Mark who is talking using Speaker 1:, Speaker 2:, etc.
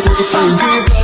Speaker 1: Give